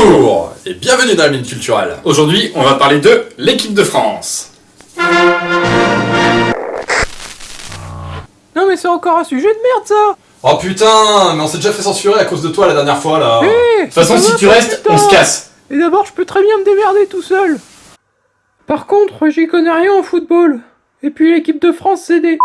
Bonjour et bienvenue dans la mine culturelle. Aujourd'hui, on va parler de l'équipe de France. Non mais c'est encore un sujet de merde ça Oh putain, mais on s'est déjà fait censurer à cause de toi la dernière fois là. De toute façon, si tu restes, on se casse. Et d'abord je peux très bien me démerder tout seul Par contre, j'y connais rien en football. Et puis l'équipe de France c'est des...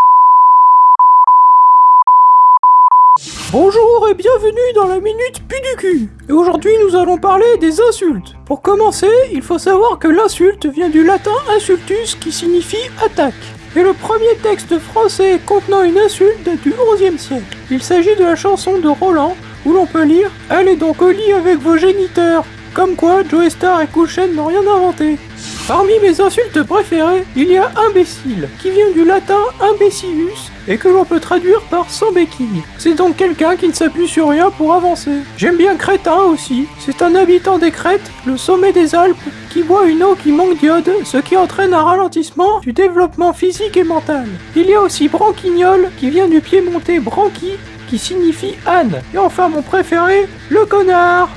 Bonjour et bienvenue dans la Minute Pu du cul. Et aujourd'hui nous allons parler des insultes. Pour commencer, il faut savoir que l'insulte vient du latin insultus qui signifie attaque. Et le premier texte français contenant une insulte date du XIe siècle. Il s'agit de la chanson de Roland où l'on peut lire Allez donc au lit avec vos géniteurs. Comme quoi, Joe Star et Kouchen n'ont rien inventé. Parmi mes insultes préférées, il y a imbécile, qui vient du latin imbecillus et que l'on peut traduire par sans béquille. C'est donc quelqu'un qui ne s'appuie sur rien pour avancer. J'aime bien crétin aussi. C'est un habitant des Crêtes, le sommet des Alpes, qui boit une eau qui manque d'iode, ce qui entraîne un ralentissement du développement physique et mental. Il y a aussi branquignol, qui vient du piémontais branqui, qui signifie âne. Et enfin mon préféré, le connard.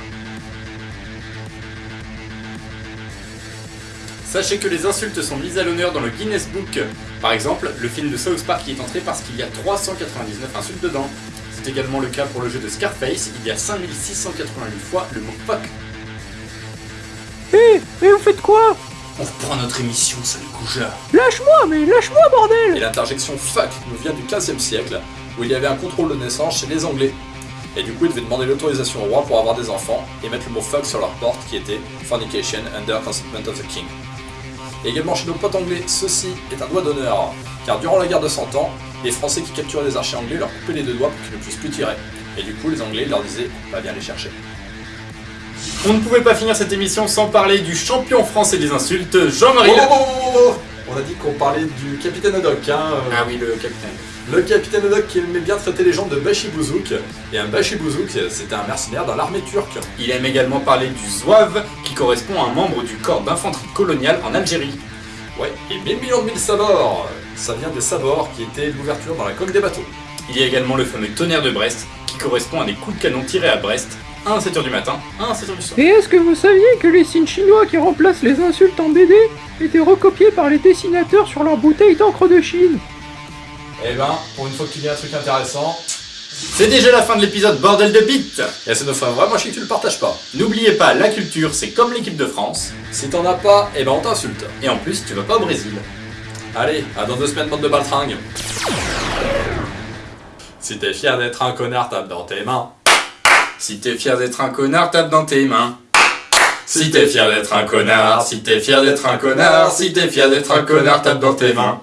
Sachez que les insultes sont mises à l'honneur dans le Guinness Book. Par exemple, le film de South Park y est entré parce qu'il y a 399 insultes dedans. C'est également le cas pour le jeu de Scarface, il y a 5688 fois le mot fuck. Hé, mais vous faites quoi? On reprend notre émission, sale goujat. Lâche-moi, mais lâche-moi Et bordel l'interjection fuck nous vient du 15e siècle où il y avait un contrôle de naissance chez les Anglais. Et du coup ils devaient demander l'autorisation au roi pour avoir des enfants et mettre le mot fuck sur leur porte qui était Fornication under consentment of the king. Et également chez nos potes anglais, ceci est un doigt d'honneur, car durant la guerre de 100 ans, les Français qui capturaient des archers anglais leur coupaient les deux doigts pour qu'ils ne puissent plus tirer. Et du coup les Anglais leur disaient va bien les chercher. On ne pouvait pas finir cette émission sans parler du champion français des insultes, Jean-Marie. Oh, oh, oh, oh. On a dit qu'on parlait du capitaine Haddock, hein. euh, Ah oui, le capitaine. Le capitaine Haddock qui aimait bien traiter les gens de Bachibouzouk. Et un Bachibouzouk, c'était un mercenaire dans l'armée turque. Il aime également parler du zouave, qui correspond à un membre du corps d'infanterie coloniale en Algérie. Ouais, et 1000 millions de mille sabords Ça vient des sabords qui étaient l'ouverture dans la coque des bateaux. Il y a également le fameux tonnerre de Brest, qui correspond à des coups de canon tirés à Brest, un à 7h du matin, un à 7h du soir. Et est-ce que vous saviez que les signes chinois qui remplacent les insultes en BD étaient recopiés par les dessinateurs sur leurs bouteilles d'encre de Chine? Eh ben, pour une fois que tu dis un truc intéressant, C'est déjà la fin de l'épisode Bordel de Bite et ça nous ferait vraiment chier que tu le partages pas. N'oubliez pas, la culture, c'est comme l'équipe de France, Si t'en as pas, eh ben on t'insulte. et en plus, tu vas pas au Brésil. Allez, à dans deux semaines, bande de baltringues. Si t'es fier d'être un connard, tape dans tes mains. Si t'es fier d'être un connard, tape dans tes mains. Si t'es fier d'être un connard, si t'es fier d'être un connard, si t'es fier d'être un connard, tape dans tes mains.